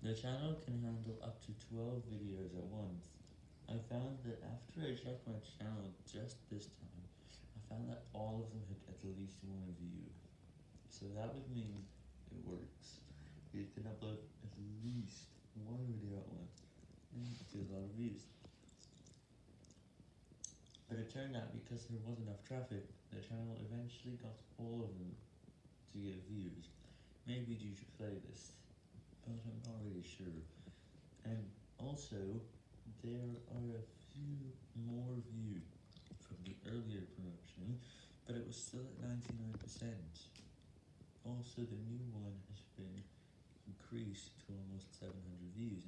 The channel can handle up to 12 videos at once. I found that after I checked my channel just this time, I found that all of them had at least one view. So that would mean it works. You can upload at least one video at once, and get a lot of views. But it turned out because there wasn't enough traffic, the channel eventually got all of them to get views. Maybe due to playlist, also, there are a few more views from the earlier promotion, but it was still at 99%. Also, the new one has been increased to almost 700 views